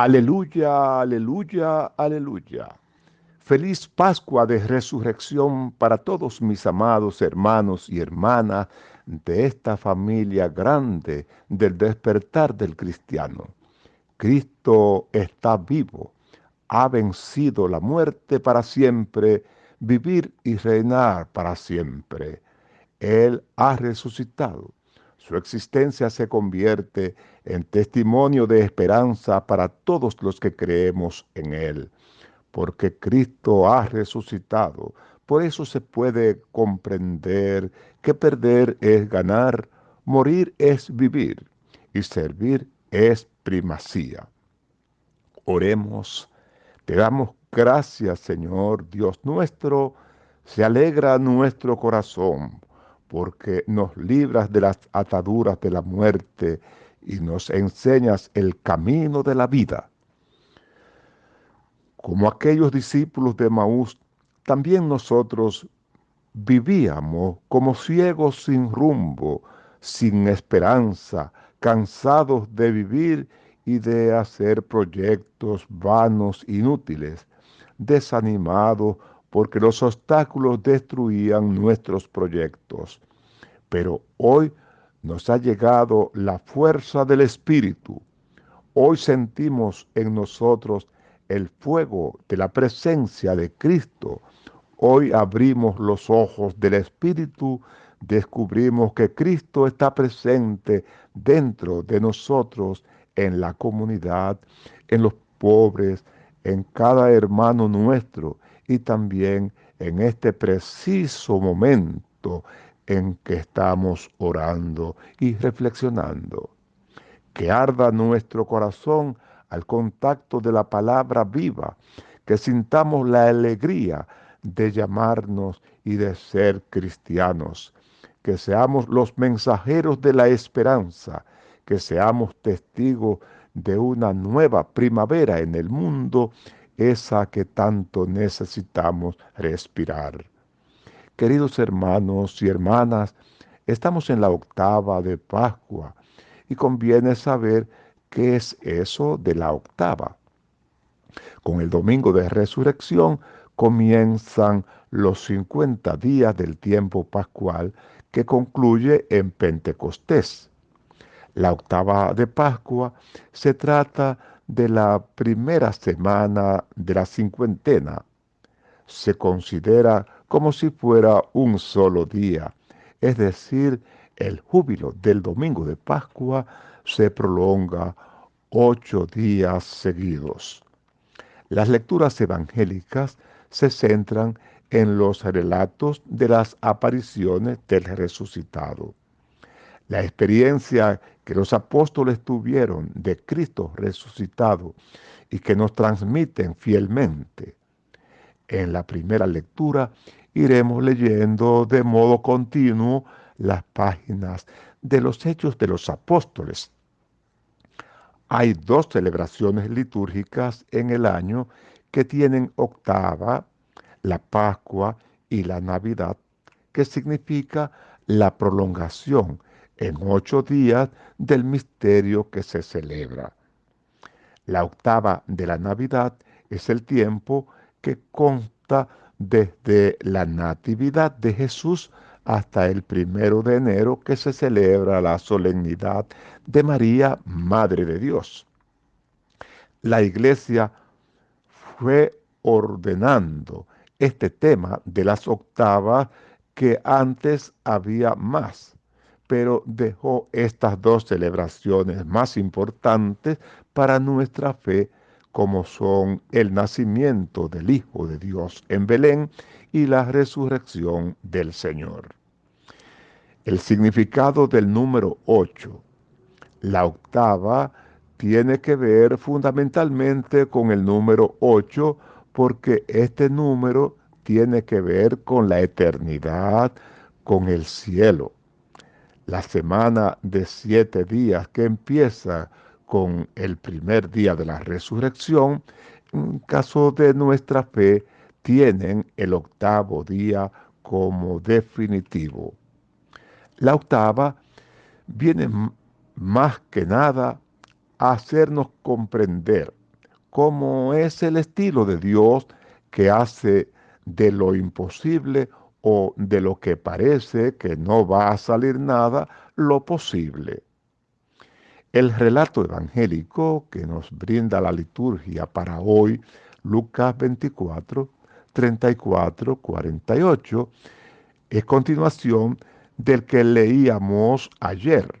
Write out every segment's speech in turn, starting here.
Aleluya, aleluya, aleluya. Feliz Pascua de Resurrección para todos mis amados hermanos y hermanas de esta familia grande del despertar del cristiano. Cristo está vivo, ha vencido la muerte para siempre, vivir y reinar para siempre. Él ha resucitado. Su existencia se convierte en testimonio de esperanza para todos los que creemos en Él, porque Cristo ha resucitado. Por eso se puede comprender que perder es ganar, morir es vivir y servir es primacía. Oremos, te damos gracias Señor Dios nuestro, se alegra nuestro corazón porque nos libras de las ataduras de la muerte y nos enseñas el camino de la vida. Como aquellos discípulos de Maús, también nosotros vivíamos como ciegos sin rumbo, sin esperanza, cansados de vivir y de hacer proyectos vanos, inútiles, desanimados porque los obstáculos destruían nuestros proyectos. Pero hoy nos ha llegado la fuerza del Espíritu. Hoy sentimos en nosotros el fuego de la presencia de Cristo. Hoy abrimos los ojos del Espíritu, descubrimos que Cristo está presente dentro de nosotros, en la comunidad, en los pobres, en cada hermano nuestro y también en este preciso momento en que estamos orando y reflexionando. Que arda nuestro corazón al contacto de la palabra viva, que sintamos la alegría de llamarnos y de ser cristianos, que seamos los mensajeros de la esperanza, que seamos testigos de una nueva primavera en el mundo esa que tanto necesitamos respirar. Queridos hermanos y hermanas, estamos en la octava de Pascua y conviene saber qué es eso de la octava. Con el domingo de resurrección comienzan los 50 días del tiempo pascual que concluye en Pentecostés. La octava de Pascua se trata de la primera semana de la cincuentena. Se considera como si fuera un solo día, es decir, el júbilo del domingo de Pascua se prolonga ocho días seguidos. Las lecturas evangélicas se centran en los relatos de las apariciones del resucitado. La experiencia que los apóstoles tuvieron de Cristo resucitado y que nos transmiten fielmente. En la primera lectura iremos leyendo de modo continuo las páginas de los hechos de los apóstoles. Hay dos celebraciones litúrgicas en el año que tienen octava, la Pascua y la Navidad, que significa la prolongación en ocho días del misterio que se celebra. La octava de la Navidad es el tiempo que consta desde la Natividad de Jesús hasta el primero de enero que se celebra la solemnidad de María, Madre de Dios. La iglesia fue ordenando este tema de las octavas que antes había más pero dejó estas dos celebraciones más importantes para nuestra fe, como son el nacimiento del Hijo de Dios en Belén y la resurrección del Señor. El significado del número 8. La octava tiene que ver fundamentalmente con el número 8 porque este número tiene que ver con la eternidad, con el cielo la semana de siete días que empieza con el primer día de la resurrección, en caso de nuestra fe, tienen el octavo día como definitivo. La octava viene más que nada a hacernos comprender como es el estilo de Dios que hace de lo imposible o de lo que parece que no va a salir nada, lo posible. El relato evangélico que nos brinda la liturgia para hoy, Lucas 24, 34, 48, es continuación del que leíamos ayer.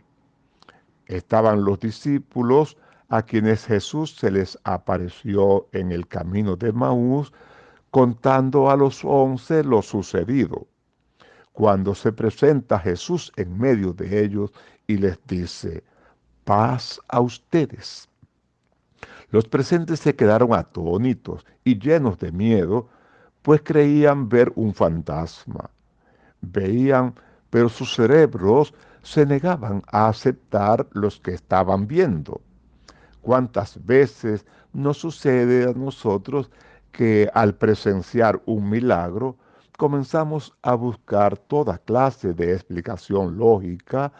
Estaban los discípulos a quienes Jesús se les apareció en el camino de Maús, contando a los once lo sucedido. Cuando se presenta Jesús en medio de ellos y les dice, paz a ustedes. Los presentes se quedaron atónitos y llenos de miedo, pues creían ver un fantasma. Veían, pero sus cerebros se negaban a aceptar los que estaban viendo. ¿Cuántas veces nos sucede a nosotros que al presenciar un milagro comenzamos a buscar toda clase de explicación lógica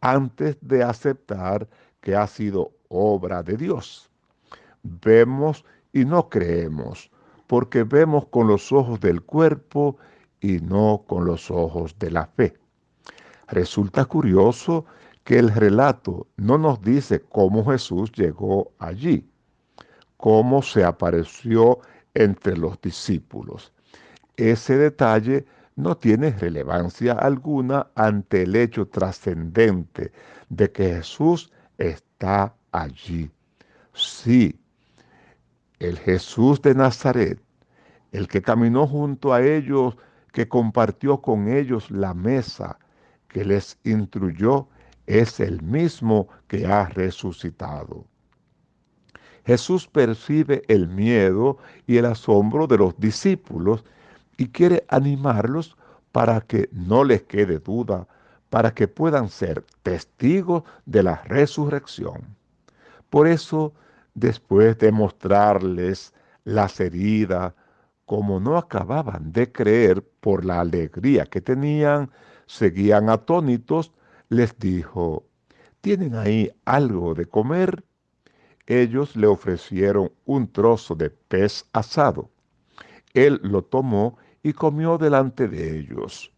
antes de aceptar que ha sido obra de Dios? Vemos y no creemos, porque vemos con los ojos del cuerpo y no con los ojos de la fe. Resulta curioso que el relato no nos dice cómo Jesús llegó allí, cómo se apareció entre los discípulos. Ese detalle no tiene relevancia alguna ante el hecho trascendente de que Jesús está allí. Sí, el Jesús de Nazaret, el que caminó junto a ellos, que compartió con ellos la mesa, que les instruyó, es el mismo que ha resucitado. Jesús percibe el miedo y el asombro de los discípulos y quiere animarlos para que no les quede duda, para que puedan ser testigos de la resurrección. Por eso, después de mostrarles las heridas, como no acababan de creer por la alegría que tenían, seguían atónitos les dijo, ¿tienen ahí algo de comer? Ellos le ofrecieron un trozo de pez asado. Él lo tomó y comió delante de ellos.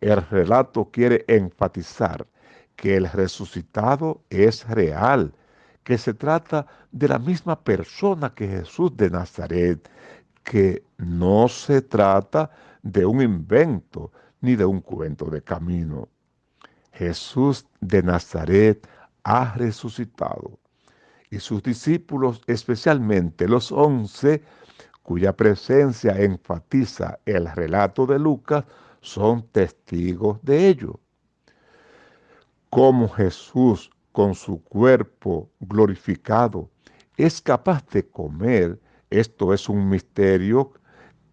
El relato quiere enfatizar que el resucitado es real, que se trata de la misma persona que Jesús de Nazaret, que no se trata de un invento ni de un cuento de camino. Jesús de Nazaret ha resucitado. Y sus discípulos, especialmente los once, cuya presencia enfatiza el relato de Lucas, son testigos de ello. Como Jesús, con su cuerpo glorificado, es capaz de comer, esto es un misterio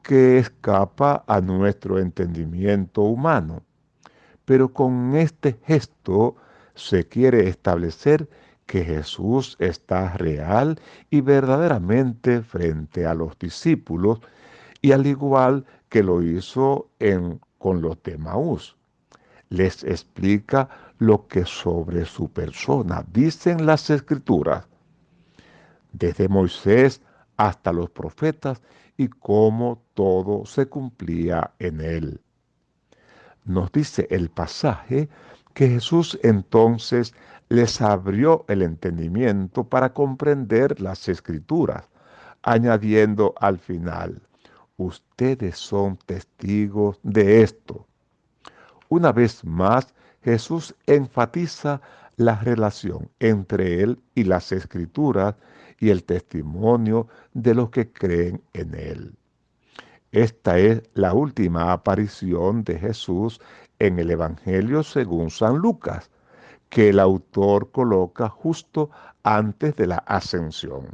que escapa a nuestro entendimiento humano pero con este gesto se quiere establecer que Jesús está real y verdaderamente frente a los discípulos y al igual que lo hizo en, con los de Maús. Les explica lo que sobre su persona dicen las escrituras, desde Moisés hasta los profetas y cómo todo se cumplía en él nos dice el pasaje que Jesús entonces les abrió el entendimiento para comprender las escrituras, añadiendo al final, ustedes son testigos de esto. Una vez más, Jesús enfatiza la relación entre él y las escrituras y el testimonio de los que creen en él. Esta es la última aparición de Jesús en el Evangelio según San Lucas, que el autor coloca justo antes de la ascensión.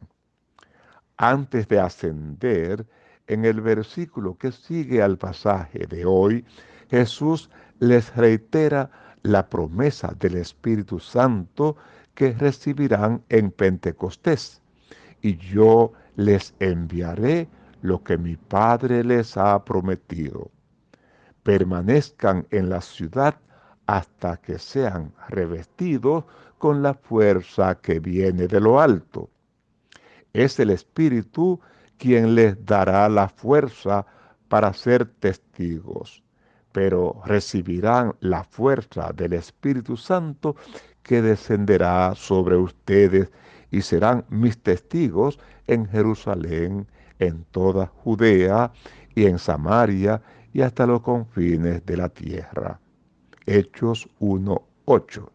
Antes de ascender, en el versículo que sigue al pasaje de hoy, Jesús les reitera la promesa del Espíritu Santo que recibirán en Pentecostés. Y yo les enviaré lo que mi Padre les ha prometido. Permanezcan en la ciudad hasta que sean revestidos con la fuerza que viene de lo alto. Es el Espíritu quien les dará la fuerza para ser testigos, pero recibirán la fuerza del Espíritu Santo que descenderá sobre ustedes y serán mis testigos en Jerusalén, en toda Judea y en Samaria y hasta los confines de la tierra. Hechos 1.8.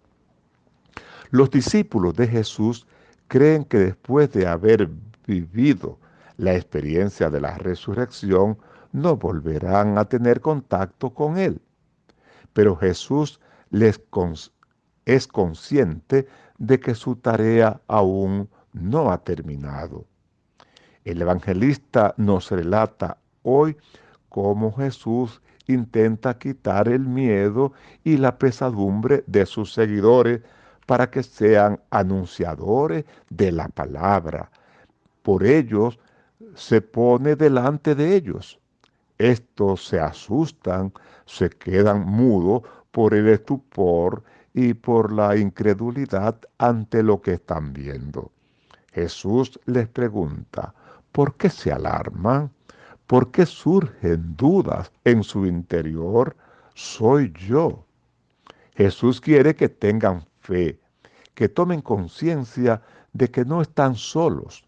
Los discípulos de Jesús creen que después de haber vivido la experiencia de la resurrección, no volverán a tener contacto con Él. Pero Jesús les es consciente de que su tarea aún no ha terminado. El evangelista nos relata hoy cómo Jesús intenta quitar el miedo y la pesadumbre de sus seguidores para que sean anunciadores de la palabra. Por ellos se pone delante de ellos. Estos se asustan, se quedan mudos por el estupor y por la incredulidad ante lo que están viendo. Jesús les pregunta, ¿por qué se alarman? ¿Por qué surgen dudas en su interior? Soy yo. Jesús quiere que tengan fe, que tomen conciencia de que no están solos.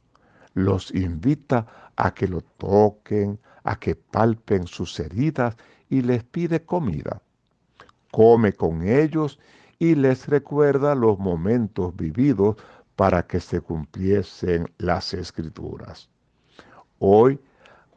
Los invita a que lo toquen, a que palpen sus heridas y les pide comida. Come con ellos y les recuerda los momentos vividos para que se cumpliesen las escrituras. Hoy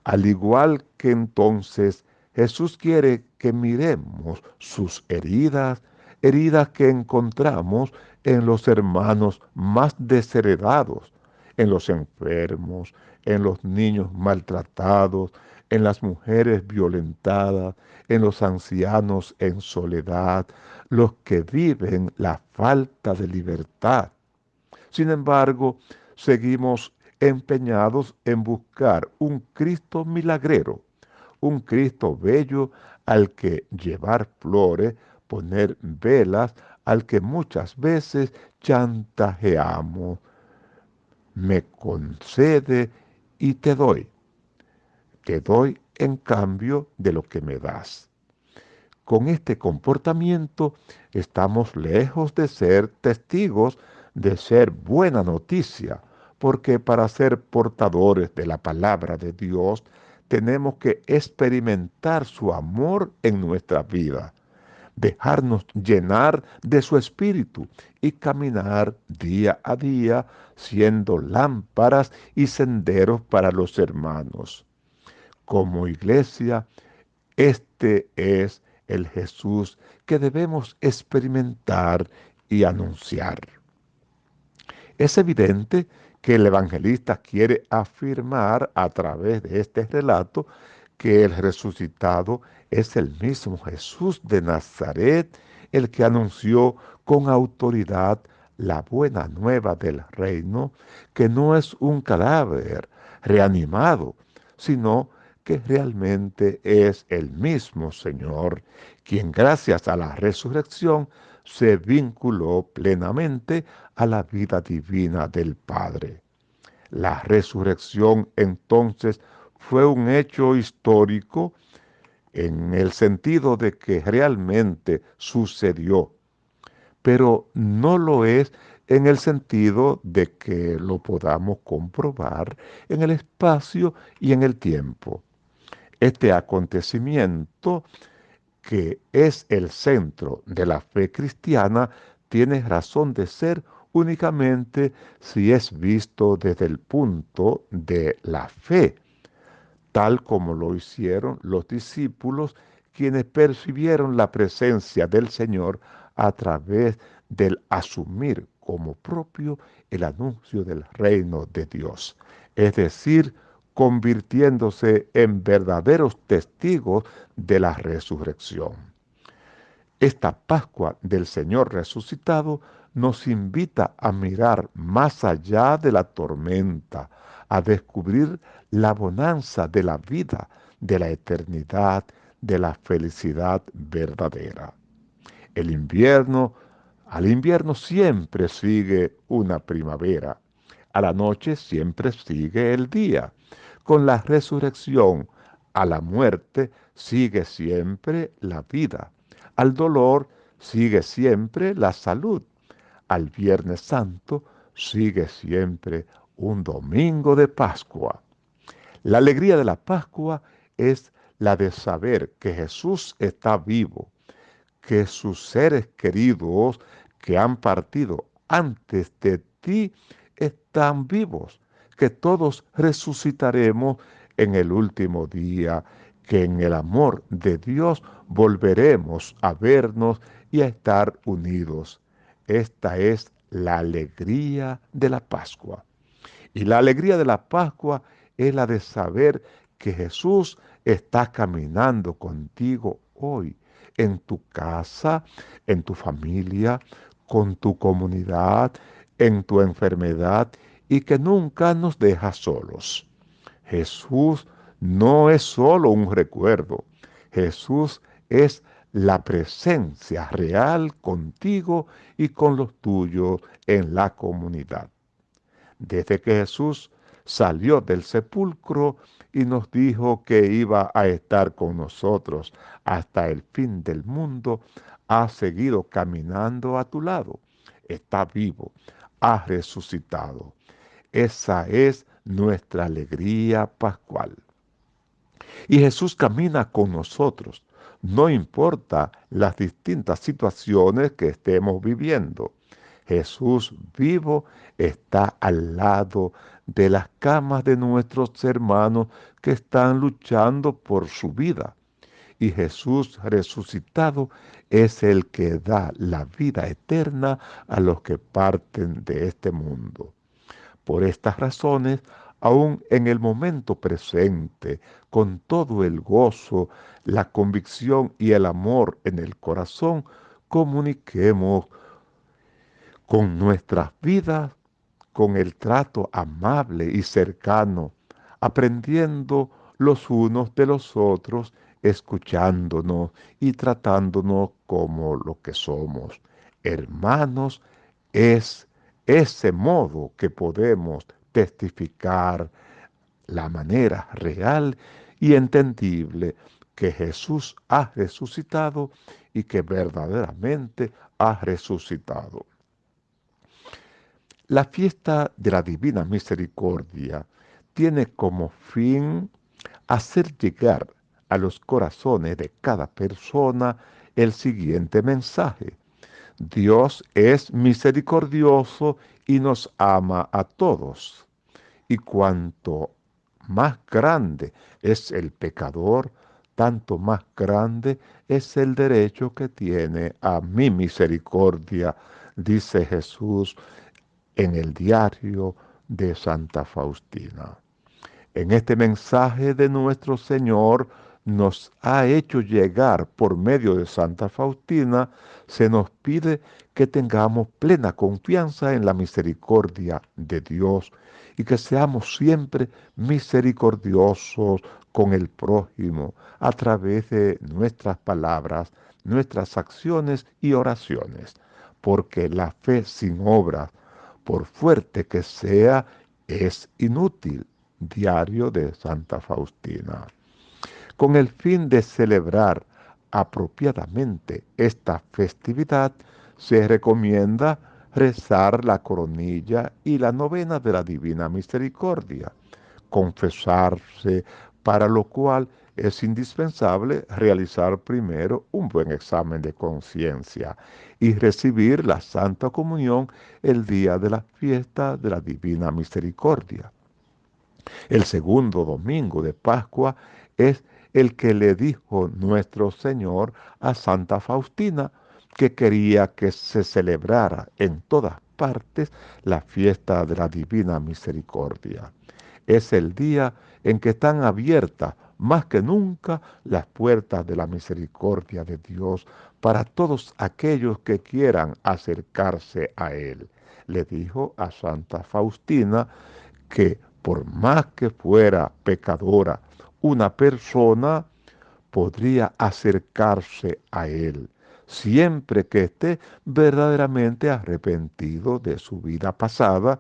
al igual que entonces, Jesús quiere que miremos sus heridas, heridas que encontramos en los hermanos más desheredados, en los enfermos, en los niños maltratados, en las mujeres violentadas, en los ancianos en soledad, los que viven la falta de libertad. Sin embargo, seguimos empeñados en buscar un Cristo milagrero, un Cristo bello al que llevar flores, poner velas, al que muchas veces chantajeamos. Me concede y te doy. Te doy en cambio de lo que me das. Con este comportamiento estamos lejos de ser testigos de ser buena noticia, porque para ser portadores de la palabra de Dios tenemos que experimentar su amor en nuestra vida, dejarnos llenar de su espíritu y caminar día a día siendo lámparas y senderos para los hermanos. Como iglesia, este es el Jesús que debemos experimentar y anunciar. Es evidente que el evangelista quiere afirmar a través de este relato que el resucitado es el mismo Jesús de Nazaret, el que anunció con autoridad la buena nueva del reino, que no es un cadáver reanimado, sino que realmente es el mismo Señor, quien gracias a la resurrección se vinculó plenamente a la vida divina del Padre. La resurrección entonces fue un hecho histórico en el sentido de que realmente sucedió, pero no lo es en el sentido de que lo podamos comprobar en el espacio y en el tiempo. Este acontecimiento que es el centro de la fe cristiana, tiene razón de ser únicamente si es visto desde el punto de la fe, tal como lo hicieron los discípulos quienes percibieron la presencia del Señor a través del asumir como propio el anuncio del reino de Dios, es decir, convirtiéndose en verdaderos testigos de la resurrección. Esta Pascua del Señor resucitado nos invita a mirar más allá de la tormenta, a descubrir la bonanza de la vida, de la eternidad, de la felicidad verdadera. El invierno, al invierno siempre sigue una primavera. a la noche siempre sigue el día. Con la resurrección a la muerte sigue siempre la vida. Al dolor sigue siempre la salud. Al Viernes Santo sigue siempre un domingo de Pascua. La alegría de la Pascua es la de saber que Jesús está vivo, que sus seres queridos que han partido antes de ti están vivos, que todos resucitaremos en el último día, que en el amor de Dios volveremos a vernos y a estar unidos. Esta es la alegría de la Pascua. Y la alegría de la Pascua es la de saber que Jesús está caminando contigo hoy, en tu casa, en tu familia, con tu comunidad, en tu enfermedad y que nunca nos deja solos. Jesús no es solo un recuerdo, Jesús es la presencia real contigo y con los tuyos en la comunidad. Desde que Jesús salió del sepulcro y nos dijo que iba a estar con nosotros hasta el fin del mundo, ha seguido caminando a tu lado. Está vivo, ha resucitado. Esa es nuestra alegría pascual. Y Jesús camina con nosotros, no importa las distintas situaciones que estemos viviendo. Jesús vivo está al lado de las camas de nuestros hermanos que están luchando por su vida. Y Jesús resucitado es el que da la vida eterna a los que parten de este mundo. Por estas razones, aún en el momento presente, con todo el gozo, la convicción y el amor en el corazón, comuniquemos con nuestras vidas, con el trato amable y cercano, aprendiendo los unos de los otros, escuchándonos y tratándonos como lo que somos. Hermanos, es ese modo que podemos testificar la manera real y entendible que Jesús ha resucitado y que verdaderamente ha resucitado. La fiesta de la Divina Misericordia tiene como fin hacer llegar a los corazones de cada persona el siguiente mensaje. Dios es misericordioso y nos ama a todos. Y cuanto más grande es el pecador, tanto más grande es el derecho que tiene a mi misericordia, dice Jesús en el diario de Santa Faustina. En este mensaje de nuestro Señor nos ha hecho llegar por medio de Santa Faustina, se nos pide que tengamos plena confianza en la misericordia de Dios y que seamos siempre misericordiosos con el prójimo a través de nuestras palabras, nuestras acciones y oraciones, porque la fe sin obras por fuerte que sea, es inútil. Diario de Santa Faustina. Con el fin de celebrar apropiadamente esta festividad, se recomienda rezar la coronilla y la novena de la Divina Misericordia, confesarse, para lo cual es indispensable realizar primero un buen examen de conciencia y recibir la Santa Comunión el día de la fiesta de la Divina Misericordia. El segundo domingo de Pascua es el que le dijo nuestro Señor a Santa Faustina que quería que se celebrara en todas partes la fiesta de la Divina Misericordia. Es el día en que están abiertas más que nunca las puertas de la misericordia de Dios para todos aquellos que quieran acercarse a Él. Le dijo a Santa Faustina que por más que fuera pecadora, una persona podría acercarse a Él. siempre que esté verdaderamente arrepentido de su vida pasada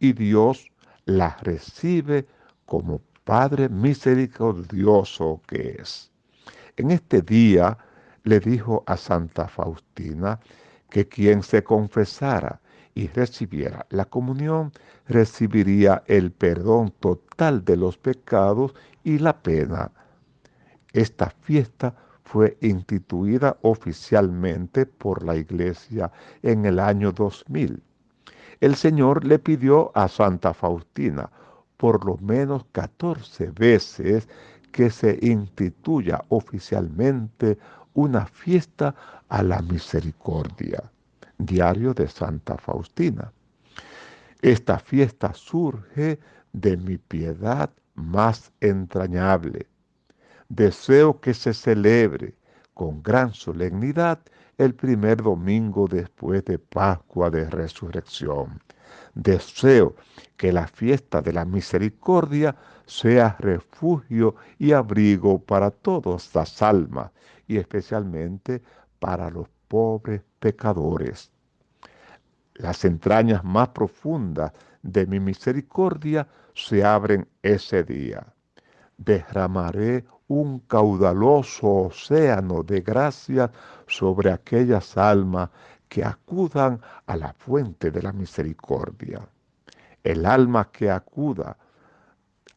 y Dios la recibe como Padre misericordioso que es. En este día le dijo a Santa Faustina que quien se confesara y recibiera la comunión recibiría el perdón total de los pecados y la pena. Esta fiesta fue instituida oficialmente por la Iglesia en el año 2000. El Señor le pidió a Santa Faustina por lo menos 14 veces que se instituya oficialmente una fiesta a la misericordia. Diario de Santa Faustina. Esta fiesta surge de mi piedad más entrañable. Deseo que se celebre con gran solemnidad el primer domingo después de Pascua de Resurrección. Deseo que la fiesta de la misericordia sea refugio y abrigo para todas las almas y especialmente para los pobres pecadores. Las entrañas más profundas de mi misericordia se abren ese día. Derramaré un caudaloso océano de gracias sobre aquellas almas que acudan a la fuente de la misericordia. El alma que acuda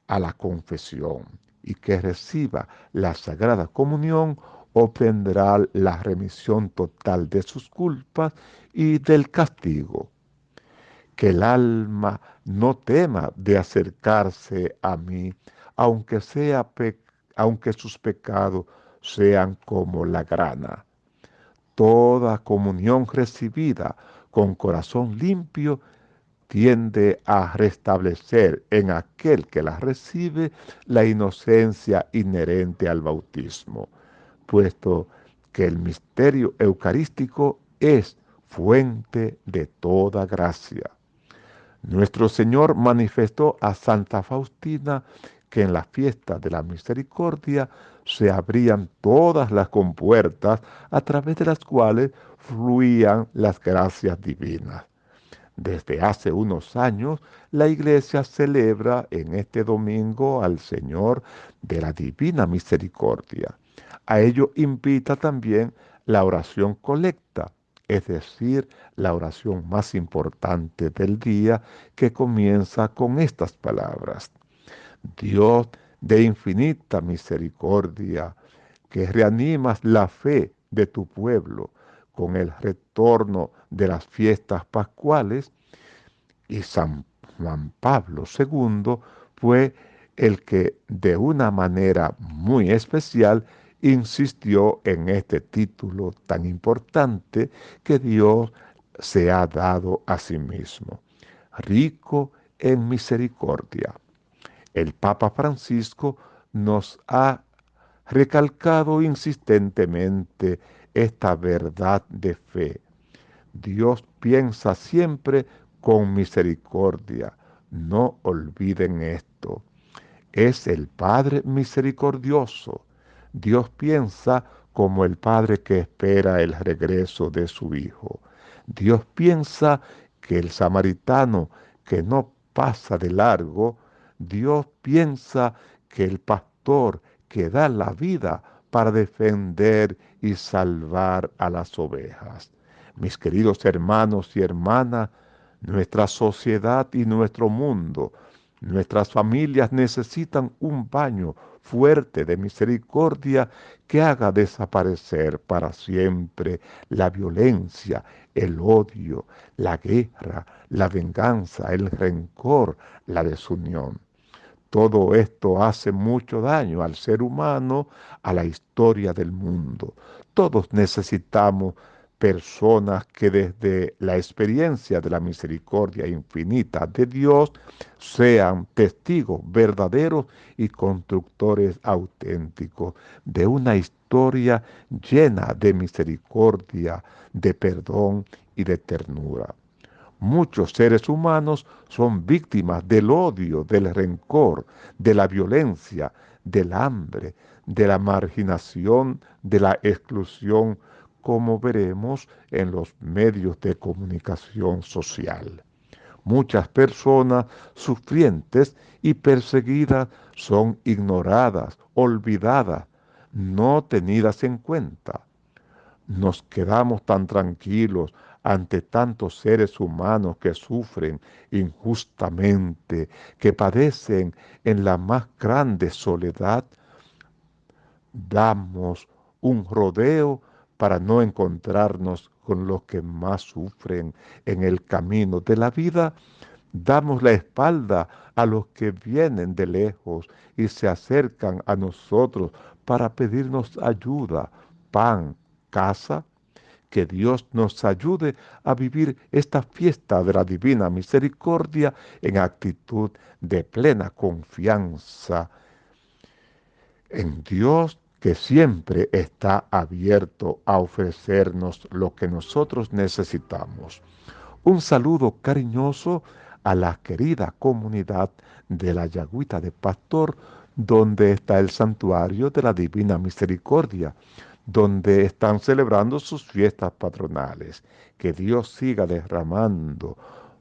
a la confesión y que reciba la Sagrada Comunión obtendrá la remisión total de sus culpas y del castigo. Que el alma no tema de acercarse a mí, aunque, sea aunque sus pecados sean como la grana. Toda comunión recibida con corazón limpio tiende a restablecer en aquel que la recibe la inocencia inherente al bautismo, puesto que el misterio eucarístico es fuente de toda gracia. Nuestro Señor manifestó a Santa Faustina que en la fiesta de la misericordia se abrían todas las compuertas a través de las cuales fluían las gracias divinas. Desde hace unos años, la iglesia celebra en este domingo al Señor de la Divina Misericordia. A ello invita también la oración colecta, es decir, la oración más importante del día que comienza con estas palabras. Dios de infinita misericordia, que reanimas la fe de tu pueblo con el retorno de las fiestas pascuales, y San Juan Pablo II fue el que de una manera muy especial insistió en este título tan importante que Dios se ha dado a sí mismo, rico en misericordia. El Papa Francisco nos ha recalcado insistentemente esta verdad de fe. Dios piensa siempre con misericordia. No olviden esto. Es el Padre misericordioso. Dios piensa como el Padre que espera el regreso de su Hijo. Dios piensa que el samaritano que no pasa de largo, Dios piensa que el pastor que da la vida para defender y salvar a las ovejas. Mis queridos hermanos y hermanas, nuestra sociedad y nuestro mundo, nuestras familias necesitan un baño fuerte de misericordia que haga desaparecer para siempre la violencia, el odio, la guerra, la venganza, el rencor, la desunión. Todo esto hace mucho daño al ser humano, a la historia del mundo. Todos necesitamos personas que desde la experiencia de la misericordia infinita de Dios sean testigos verdaderos y constructores auténticos de una historia llena de misericordia, de perdón y de ternura. Muchos seres humanos son víctimas del odio, del rencor, de la violencia, del hambre, de la marginación, de la exclusión como veremos en los medios de comunicación social. Muchas personas sufrientes y perseguidas son ignoradas, olvidadas, no tenidas en cuenta. Nos quedamos tan tranquilos ante tantos seres humanos que sufren injustamente, que padecen en la más grande soledad, damos un rodeo para no encontrarnos con los que más sufren en el camino de la vida, damos la espalda a los que vienen de lejos y se acercan a nosotros para pedirnos ayuda, pan, casa, que Dios nos ayude a vivir esta fiesta de la divina misericordia en actitud de plena confianza en Dios que siempre está abierto a ofrecernos lo que nosotros necesitamos. Un saludo cariñoso a la querida comunidad de la Yagüita de Pastor, donde está el santuario de la Divina Misericordia donde están celebrando sus fiestas patronales. Que Dios siga derramando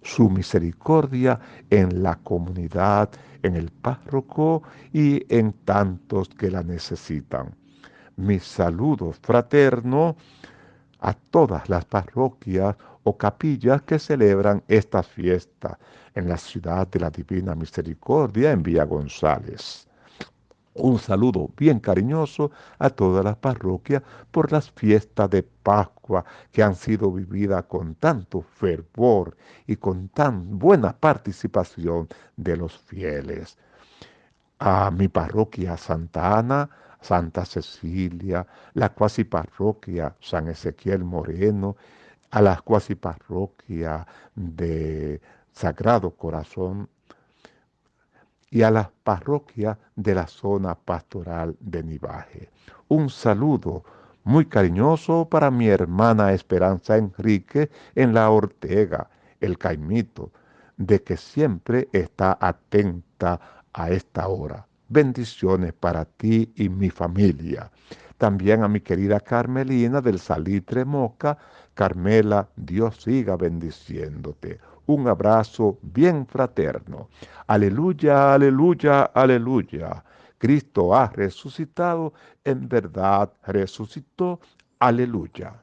su misericordia en la comunidad, en el párroco y en tantos que la necesitan. Mi saludo fraterno a todas las parroquias o capillas que celebran esta fiesta en la ciudad de la Divina Misericordia en Villa González. Un saludo bien cariñoso a todas las parroquias por las fiestas de Pascua que han sido vividas con tanto fervor y con tan buena participación de los fieles. A mi parroquia Santa Ana, Santa Cecilia, la cuasi parroquia San Ezequiel Moreno, a la cuasi parroquia de Sagrado Corazón y a las parroquias de la zona pastoral de Nivaje. Un saludo muy cariñoso para mi hermana Esperanza Enrique en la Ortega, el Caimito, de que siempre está atenta a esta hora. Bendiciones para ti y mi familia. También a mi querida Carmelina del Salitre Moca. Carmela, Dios siga bendiciéndote un abrazo bien fraterno. Aleluya, aleluya, aleluya. Cristo ha resucitado, en verdad resucitó. Aleluya.